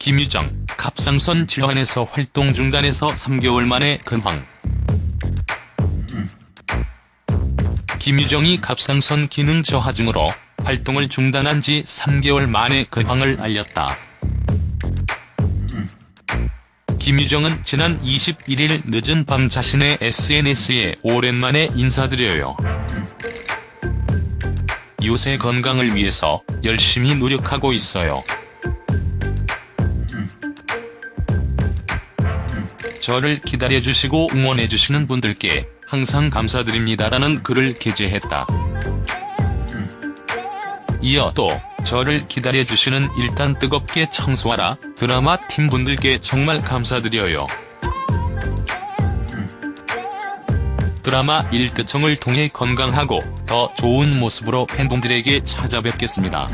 김유정, 갑상선 질환에서 활동 중단해서 3개월 만에 근황. 김유정이 갑상선 기능 저하증으로 활동을 중단한 지 3개월 만에 근황을 알렸다. 김유정은 지난 21일 늦은 밤 자신의 SNS에 오랜만에 인사드려요. 요새 건강을 위해서 열심히 노력하고 있어요. 저를 기다려주시고 응원해주시는 분들께 항상 감사드립니다라는 글을 게재했다. 이어 또 저를 기다려주시는 일단 뜨겁게 청소하라 드라마 팀분들께 정말 감사드려요. 드라마 일드청을 통해 건강하고 더 좋은 모습으로 팬분들에게 찾아뵙겠습니다.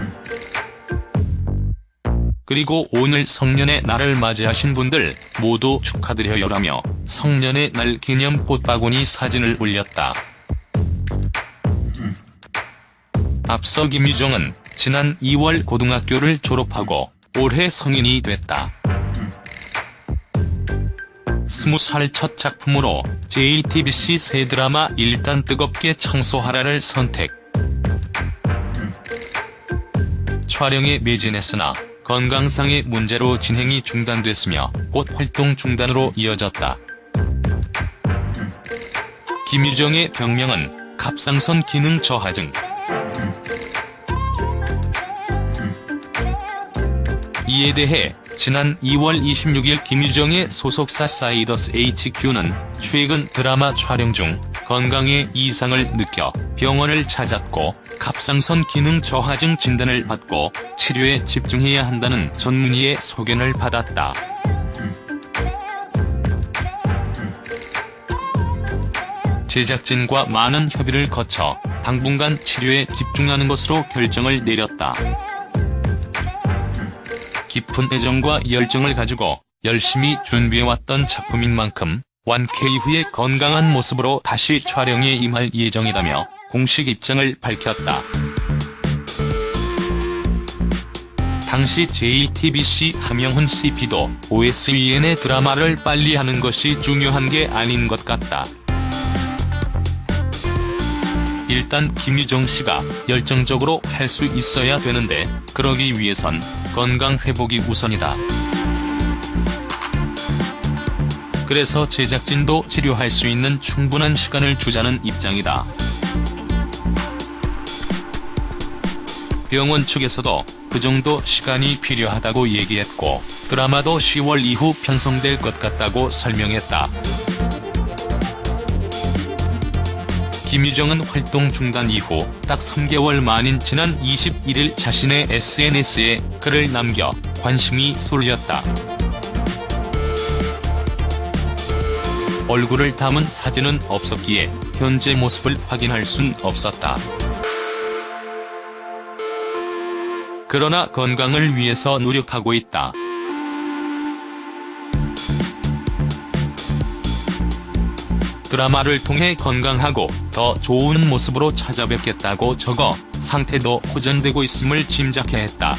그리고 오늘 성년의 날을 맞이하신 분들 모두 축하드려요라며 성년의 날 기념 꽃바구니 사진을 올렸다. 앞서 김유정은 지난 2월 고등학교를 졸업하고 올해 성인이 됐다. 20살 첫 작품으로 JTBC 새 드라마 일단 뜨겁게 청소하라를 선택. 촬영에 매진했으나 건강상의 문제로 진행이 중단됐으며 곧 활동 중단으로 이어졌다. 김유정의 병명은 갑상선 기능 저하증. 이에 대해 지난 2월 26일 김유정의 소속사 사이더스 HQ는 최근 드라마 촬영 중 건강에 이상을 느껴 병원을 찾았고 갑상선 기능 저하증 진단을 받고 치료에 집중해야 한다는 전문의의 소견을 받았다. 제작진과 많은 협의를 거쳐 당분간 치료에 집중하는 것으로 결정을 내렸다. 깊은 애정과 열정을 가지고 열심히 준비해왔던 작품인 만큼 완쾌 이후에 건강한 모습으로 다시 촬영에 임할 예정이라며 공식 입장을 밝혔다. 당시 JTBC 함영훈 CP도 OSEN의 드라마를 빨리 하는 것이 중요한 게 아닌 것 같다. 일단 김유정 씨가 열정적으로 할 수 있어야 되는데 그러기 위해선 건강 회복이 우선이다. 그래서 제작진도 치료할 수 있는 충분한 시간을 주자는 입장이다. 병원 측에서도 그 정도 시간이 필요하다고 얘기했고 드라마도 10월 이후 편성될 것 같다고 설명했다. 김유정은 활동 중단 이후 딱 3개월 만인 지난 21일 자신의 SNS에 글을 남겨 관심이 쏠렸다. 얼굴을 담은 사진은 없었기에 현재 모습을 확인할 순 없었다. 그러나 건강을 위해서 노력하고 있다. 드라마를 통해 건강하고 더 좋은 모습으로 찾아뵙겠다고 적어 상태도 호전되고 있음을 짐작해 했다.